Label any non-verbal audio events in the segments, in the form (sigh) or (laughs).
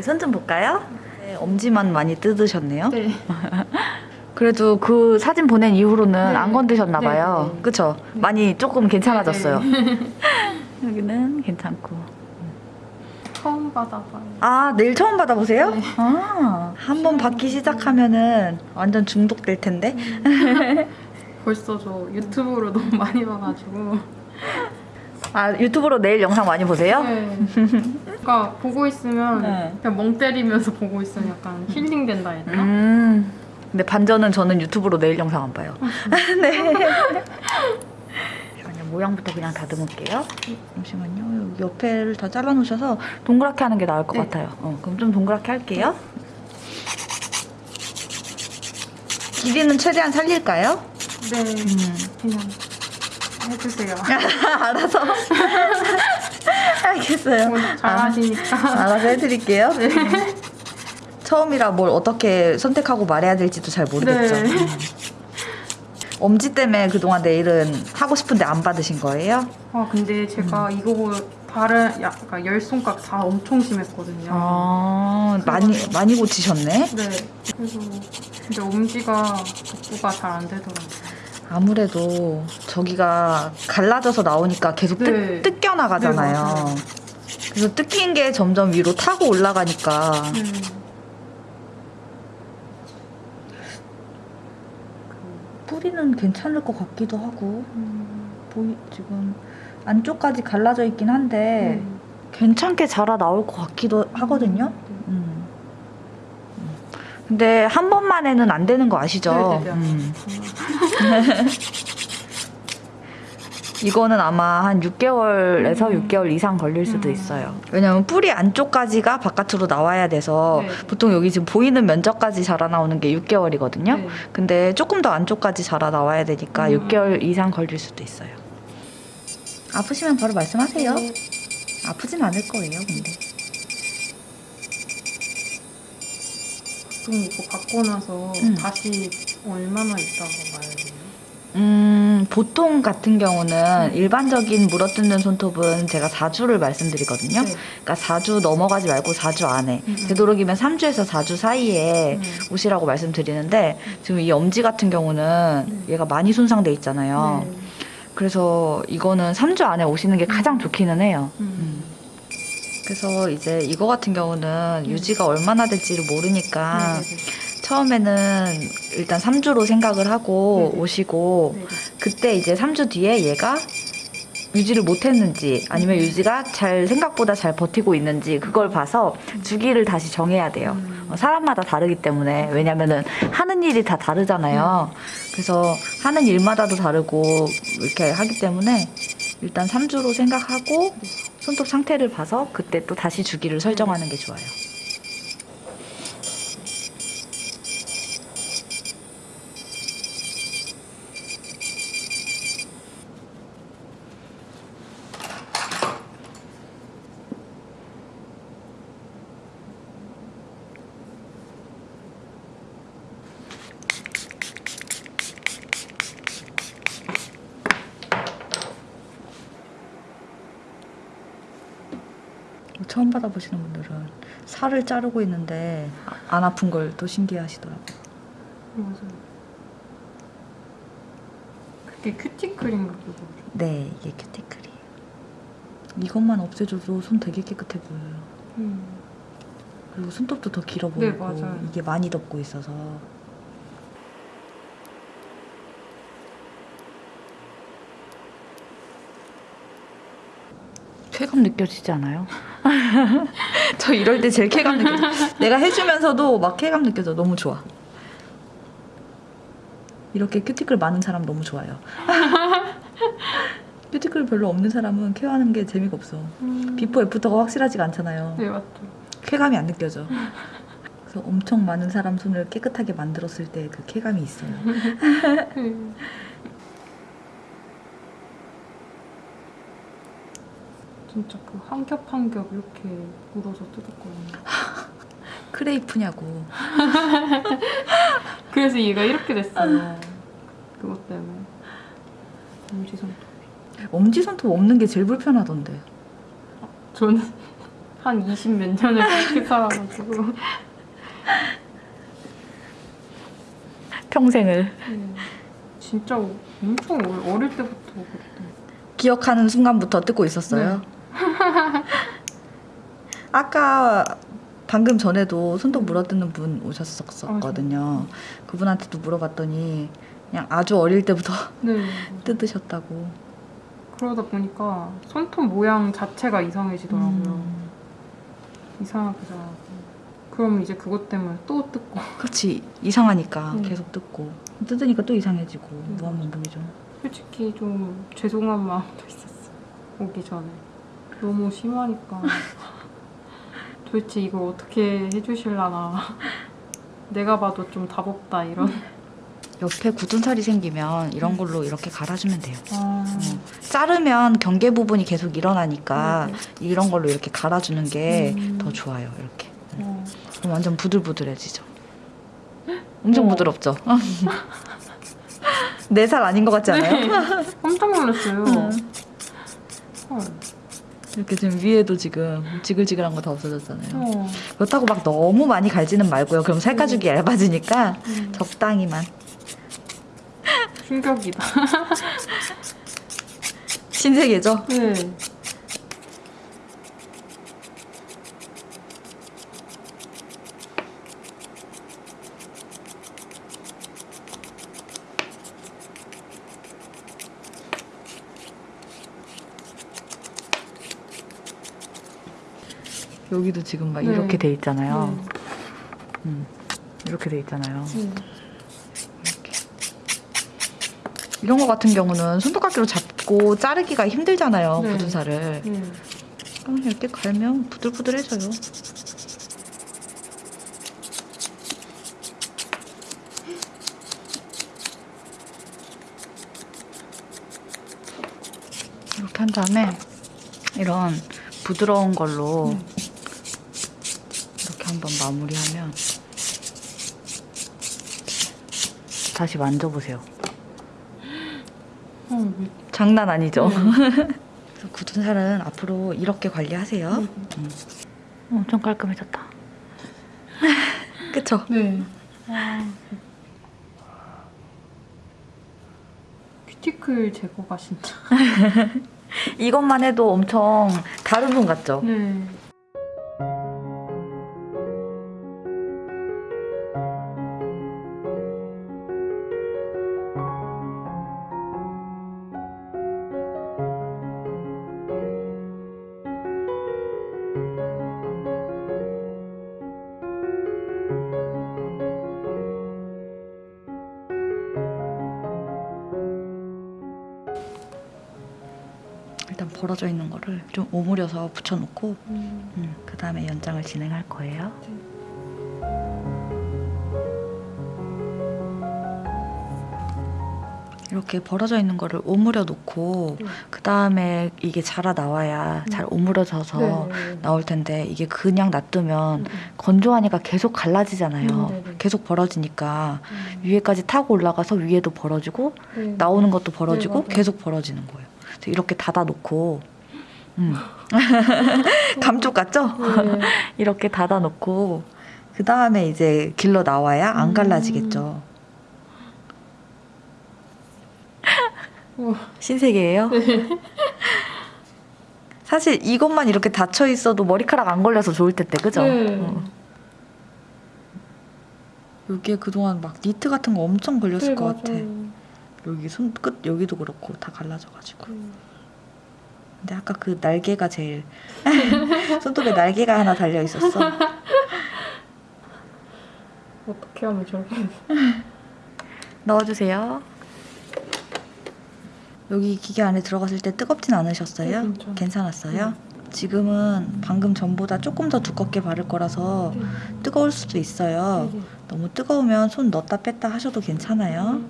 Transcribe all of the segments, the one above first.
어디 손좀 볼까요? 네, 엄지만 많이 뜯으셨네요. 네. (laughs) 그래도 그 사진 보낸 이후로는 네. 안 건드셨나 네, 봐요. 네, 네. 그쵸? 많이 조금 괜찮아졌어요. 네. (laughs) 여기는 괜찮고. 처음 받아봐요. 아, 내일 처음 받아보세요? 네. 아, 한 번 받기 시작하면은 완전 중독될 텐데? (laughs) 벌써 저 유튜브로 너무 많이 봐가지고. 아, 유튜브로 내일 영상 많이 보세요? 네. 그러니까 보고 있으면 네. 그냥 멍 때리면서 보고 있으면 약간 힐링된다 되나? 음. 근데 반전은 저는 유튜브로 내일 영상 안 봐요. (laughs) 네. 잠시만요. 모양부터 그냥 다듬을게요. 잠시만요. 여기 옆에를 다 잘라놓으셔서 동그랗게 하는 게 나을 것 네. 같아요. 어, 그럼 좀 동그랗게 할게요. 길이는 최대한 살릴까요? 네. 음. 그냥 해주세요. (laughs) 알아서. (laughs) (laughs) 알겠어요. 오늘 잘하시니까. 알아서 해드릴게요. (laughs) 처음이라 뭘 어떻게 선택하고 말해야 될지도 잘 모르겠죠. 네. 음. 엄지 때문에 그동안 내일은 하고 싶은데 안 받으신 거예요? 아 근데 제가 음. 이거 다른 약간 열 손가락 다 엄청 심했거든요. 아, 많이, 많이 고치셨네? 네. 그래서 근데 엄지가 복구가 잘 안 되더라고요. 아무래도 저기가 갈라져서 나오니까 계속 뜯, 네. 뜯겨 나가잖아요. 네, 맞아요. 그래서 뜯긴 게 점점 위로 타고 올라가니까 네. 뿌리는 괜찮을 것 같기도 하고 음, 보이 지금 안쪽까지 갈라져 있긴 한데 네. 괜찮게 자라 나올 것 같기도 하거든요. 음. 음. 근데 한 번만에는 안 되는 거 아시죠? 네, 네, 네. 음. (laughs) 이거는 아마 한 6개월에서 음. 6개월 이상 걸릴 수도 음. 있어요. 왜냐면 뿌리 안쪽까지가 바깥으로 나와야 돼서 네. 보통 여기 지금 보이는 면적까지 자라 나오는 게 6개월이거든요. 네. 근데 조금 더 안쪽까지 자라 나와야 되니까 음. 6개월 이상 걸릴 수도 있어요. 아프시면 바로 말씀하세요. 네. 아프진 않을 거예요, 근데. 보통 이거 받고 나서 음. 다시 얼마나 있다가 가야 돼요? 음, 보통 같은 경우는 음. 일반적인 물어뜯는 손톱은 제가 4주를 말씀드리거든요. 네. 그러니까 4주 넘어가지 말고 4주 안에. 음, 음. 되도록이면 3주에서 4주 사이에 음. 오시라고 말씀드리는데 지금 이 엄지 같은 경우는 네. 얘가 많이 손상돼 있잖아요. 네. 그래서 이거는 3주 안에 오시는 게 가장 좋기는 해요. 음. 그래서 이제 이거 같은 경우는 음. 유지가 얼마나 될지를 모르니까 네, 네, 네. 처음에는 일단 3주로 생각을 하고 네네. 오시고 네, 네. 그때 이제 3주 뒤에 얘가 유지를 못했는지 아니면 음. 유지가 잘 생각보다 잘 버티고 있는지 그걸 봐서 주기를 다시 정해야 돼요. 음. 어, 사람마다 다르기 때문에 왜냐면은 하는 일이 다 다르잖아요. 그래서 하는 일마다도 다르고 이렇게 하기 때문에 일단 3주로 생각하고 손톱 상태를 봐서 그때 또 다시 주기를 설정하는 게 좋아요. 처음 받아보시는 분들은 살을 자르고 있는데 안 아픈 걸 또 신기해하시더라고요. 맞아요. 그게 큐티클인가 그거. 네, 이게 큐티클이에요. 이것만 없애줘도 손 되게 깨끗해 보여요. 음. 그리고 손톱도 더 길어 네, 보이고 맞아요. 이게 많이 덮고 있어서 쾌감 느껴지지 않아요? (laughs) 저 이럴 때 제일 쾌감 느껴져. 내가 해주면서도 막 쾌감 느껴져. 너무 좋아. 이렇게 큐티클 많은 사람 너무 좋아요. (laughs) 큐티클 별로 없는 사람은 케어하는 게 재미가 없어. 음. before after가 확실하지가 않잖아요. 네 맞죠. 쾌감이 안 느껴져. 그래서 엄청 많은 사람 손을 깨끗하게 만들었을 때 그 쾌감이 있어요. (laughs) 진짜 그 한 겹 한 겹 이렇게 물어서 뜯었거든요. (laughs) 크레이프냐고. (laughs) 그래서 얘가 이렇게 됐어요. (laughs) 그것 때문에. 엄지손톱. 엄지 손톱 없는 게 제일 불편하던데. 저는 한 20 몇 년을 그렇게 살아가지고. 평생을 네. 진짜 엄청 어릴, 때부터 그랬던 기억하는 순간부터 뜯고 있었어요. (laughs) 아까 방금 전에도 손톱 물어뜯는 분 오셨었거든요. 그분한테도 물어봤더니 그냥 아주 어릴 때부터 네. (laughs) 뜯으셨다고. 그러다 보니까 손톱 모양 자체가 이상해지더라고요. 음. 이상하게 자라고. 그럼 이제 그것 때문에 또 뜯고. (laughs) 그렇지 이상하니까 음. 계속 뜯고 뜯으니까 또 이상해지고 음. 무한반 복이죠. 솔직히 좀 죄송한 마음도 있었어. 오기 전에. 너무 심하니까. 도대체 이걸 어떻게 해주실라나. 내가 봐도 좀 답없다, 이런. 옆에 굳은 살이 생기면 이런 걸로 이렇게 갈아주면 돼요. 아. 자르면 경계 부분이 계속 일어나니까 네, 이런 걸로 이렇게 갈아주는 게더 음. 좋아요. 이렇게 어. 그럼 완전 부들부들해지죠. 엄청 어. 부드럽죠. 내 (laughs) 살 아닌 것 같지 않아요? 네. 깜짝 놀랐어요. 음. 헐. 이렇게 지금 위에도 지금 지글지글한 거 다 없어졌잖아요. 어. 그렇다고 막 너무 많이 갈지는 말고요. 그럼 살 가죽이 얇아지니까 음. 적당히만. 충격이다. (laughs) 신세계죠? 네. 여기도 지금 막 네. 이렇게 돼 있잖아요. 네. 음, 이렇게 돼 있잖아요. 네. 이렇게. 이런 거 같은 경우는 손톱깎이로 잡고 자르기가 힘들잖아요. 네. 굳은 살을. 네. 그럼 이렇게 갈면 부들부들해져요. 이렇게 한 다음에 이런 부드러운 걸로 음. 한번 마무리하면 다시 만져보세요. 어, 왜- 장난 아니죠? 네. 굳은 살은 앞으로 이렇게 관리하세요. 네. 엄청 깔끔해졌다. (laughs) 그쵸? 네. 아. 큐티클 제거가 진짜. (laughs) 이것만 해도 엄청 다른 분 같죠? 네. 일단 벌어져 있는 거를 좀 오므려서 붙여놓고 음. 그 다음에 연장을 진행할 거예요. 이렇게 벌어져 있는 거를 오므려 놓고 네. 그 다음에 이게 자라 나와야 잘 오므려져서 네. 나올 텐데 이게 그냥 놔두면 음. 건조하니까 계속 갈라지잖아요. 음. 계속 벌어지니까 음. 위에까지 타고 올라가서 위에도 벌어지고 네. 나오는 것도 벌어지고 네. 계속 벌어지는 거예요. 이렇게 닫아 놓고 음. (laughs) 감쪽 같죠? 네. (laughs) 이렇게 닫아 놓고 그 다음에 이제 길러 나와야 안 음. 갈라지겠죠. 우와. 신세계예요. (laughs) 사실 이것만 이렇게 닫혀 있어도 머리카락 안 걸려서 좋을 텐데 그죠? 네. 어. 여기에 그동안 막 니트 같은 거 엄청 걸렸을 네, 것 같아. 맞아요. 여기 손끝 여기도 그렇고 다 갈라져가지고. 음. 근데 아까 그 날개가 제일 (laughs) 손톱에 날개가 하나 달려 있었어. (laughs) 어떻게 하면 저렇게 넣어주세요. 여기 기계 안에 들어갔을 때 뜨겁진 않으셨어요? 네. 괜찮았어요? 지금은 방금 전보다 조금 더 두껍게 바를 거라서 네. 뜨거울 수도 있어요. 네. 너무 뜨거우면 손 넣었다 뺐다 하셔도 괜찮아요.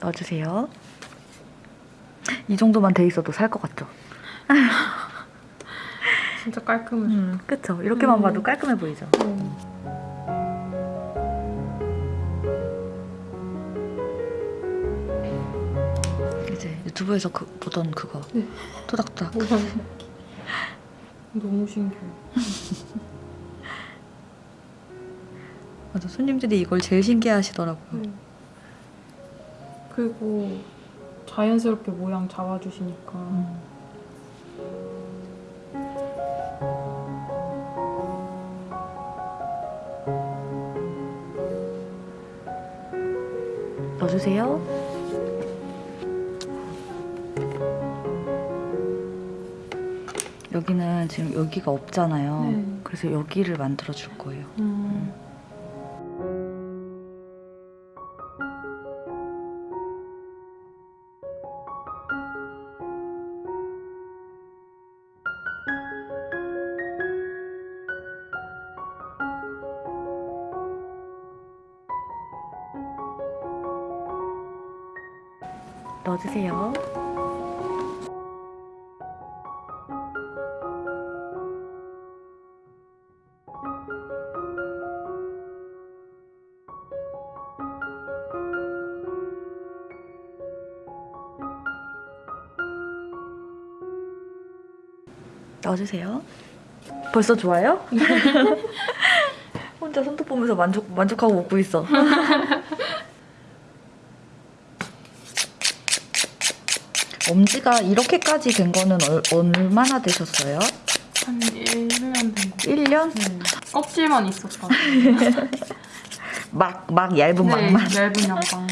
넣어주세요. 이 정도만 돼 있어도 살 것 같죠? (laughs) 진짜 깔끔해. 음, 그쵸? 이렇게만 음. 봐도 깔끔해 보이죠? 네. 유튜브에서 그, 보던 그거 네. 토닥토닥 모양. (laughs) 너무 신기해. (laughs) 맞아 손님들이 이걸 제일 신기해하시더라고요. 네. 그리고 자연스럽게 모양 잡아주시니까 음. 넣어주세요. 여기는 지금 여기가 없잖아요. 네. 그래서 여기를 만들어 줄 거예요. 음. 넣어주세요. 넣어주세요. 벌써 좋아요? (laughs) 혼자 손톱 보면서 만족 만족하고 먹고 있어. (laughs) 엄지가 이렇게까지 된 거는 얼, 얼마나 되셨어요? 한 1년 된 거. 1년? 네. 껍질만 있었다. (laughs) 막, 막 얇은 네, 막만. 얇은 양방만.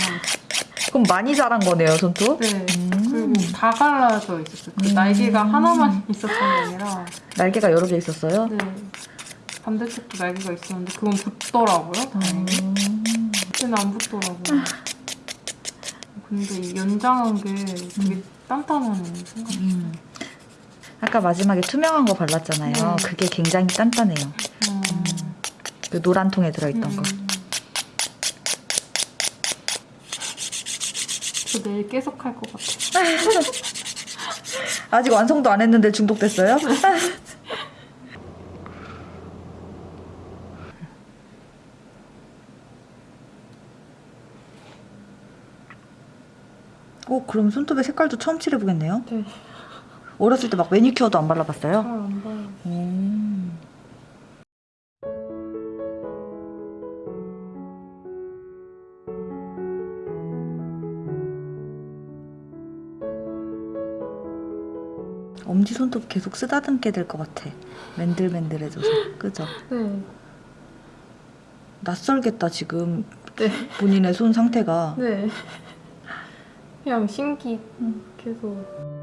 그럼 많이 자란 거네요, 손톱? 네. 음. 그리고 다 갈라져 있었어요. 그 음. 날개가 하나만 있었던 게 아니라 날개가 여러 개 있었어요? 네. 반대쪽도 날개가 있었는데 그건 붙더라고요. 다행히. 음. 그때는 안 붙더라고요. 근데 이 연장한 게 되게 단단하네요. 생각. 음. 아까 마지막에 투명한 거 발랐잖아요. 네. 그게 굉장히 단단해요. 음. 그 노란 통에 들어있던 거. 음. 저 내일 계속 할 것 같아요. (laughs) 아직 완성도 안 했는데 중독됐어요? 오, (laughs) 그럼 손톱의 색깔도 처음 칠해보겠네요? 네. 어렸을 때 막 매니큐어도 안 발라봤어요? 잘안 봐요. 계속 쓰다듬게 될 것 같아. 맨들맨들해져서. (laughs) 그죠? 네. 낯설겠다, 지금. 네. 본인의 손 상태가. 네. 그냥 신기 계속.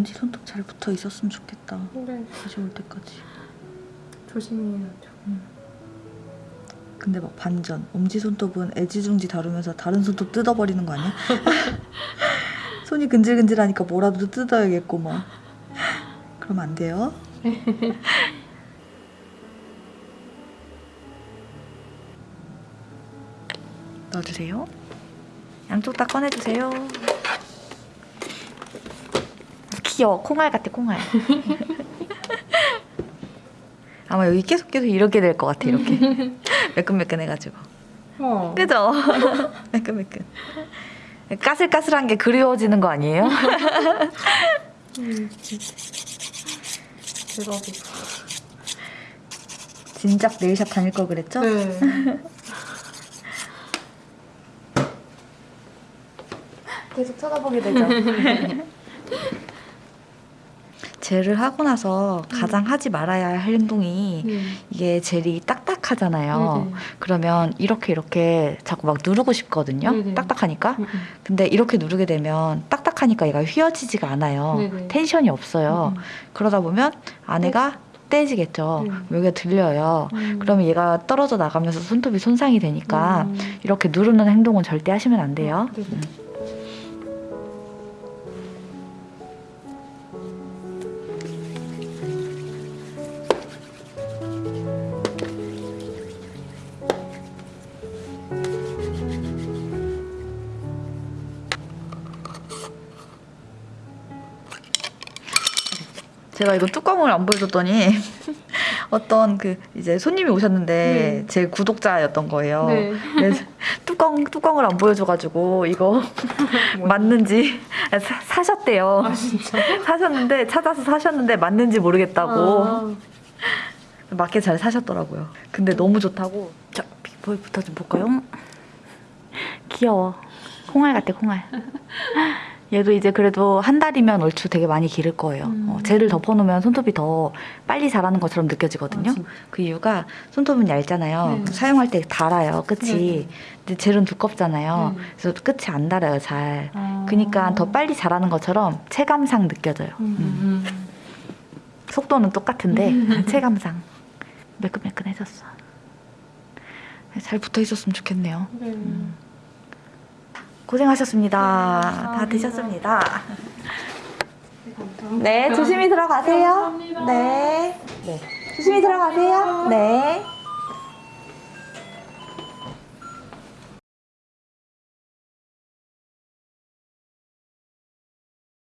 엄지 손톱 잘 붙어 있었으면 좋겠다. 네. 다시 올 때까지. 조심해야죠. 근데 막 반전. 엄지 손톱은 애지중지 다루면서 다른 손톱 뜯어버리는 거 아니야? (laughs) 손이 근질근질하니까 뭐라도 뜯어야겠고 막. 그러면 안 돼요. (laughs) 넣어주세요. 양쪽 다 꺼내주세요. 귀여워. 콩알 같아, 콩알. (laughs) 아마 여기 계속 계속 이렇게 될 것 같아, 이렇게. (laughs) 매끈매끈해가지고. 어. 그죠? (laughs) 매끈매끈. 까슬까슬한 게 그리워지는 거 아니에요? 음. 대박이다. 진작 네일샵 다닐 걸 그랬죠? 네. 계속 쳐다보게 되죠. 젤을 하고 나서 가장 하지 말아야 할 행동이 네. 이게 젤이 딱딱하잖아요. 네네. 그러면 이렇게 이렇게 자꾸 막 누르고 싶거든요. 네네. 딱딱하니까. 음, 음. 근데 이렇게 누르게 되면 딱딱하니까 얘가 휘어지지가 않아요. 네네. 텐션이 없어요. 음, 그러다 보면 안에가 떼지겠죠. 네. 여기가 들려요. 음. 그러면 얘가 떨어져 나가면서 손톱이 손상이 되니까 음. 이렇게 누르는 행동은 절대 하시면 안 돼요. 아, 네 제가 이거 뚜껑을 안 보여줬더니 (laughs) 어떤 그 이제 손님이 오셨는데 네. 제 구독자였던 거예요. 네. 그래서 (laughs) 뚜껑 뚜껑을 안 보여줘가지고 이거 (laughs) 맞는지 사, 사셨대요. 아? 사셨는데 찾아서 사셨는데 맞는지 모르겠다고 아, 맞게 잘 사셨더라고요. 근데 너무 좋다고. 자 비포부터 좀 볼까요? 귀여워. 콩알 같아 콩알. 얘도 이제 그래도 한 달이면 얼추 되게 많이 기를 거예요. 음. 어, 젤을 덮어놓으면 손톱이 더 빨리 자라는 것처럼 느껴지거든요. 아? 그 이유가 손톱은 얇잖아요. 네. 사용할 때 달아요, 끝이. 네. 근데 젤은 두껍잖아요. 네. 그래서 끝이 안 달아요, 잘. 아. 그러니까 더 빨리 자라는 것처럼 체감상 느껴져요. 음, 음. 음. 속도는 똑같은데 (laughs) 체감상 매끈매끈해졌어. 잘 붙어 있었으면 좋겠네요. 네. 고생하셨습니다. 네, 다. 드셨습니다. 네. 네, 조심히 들어가세요. 감사합니다. 네. 네. 조심히 들어가세요. 네.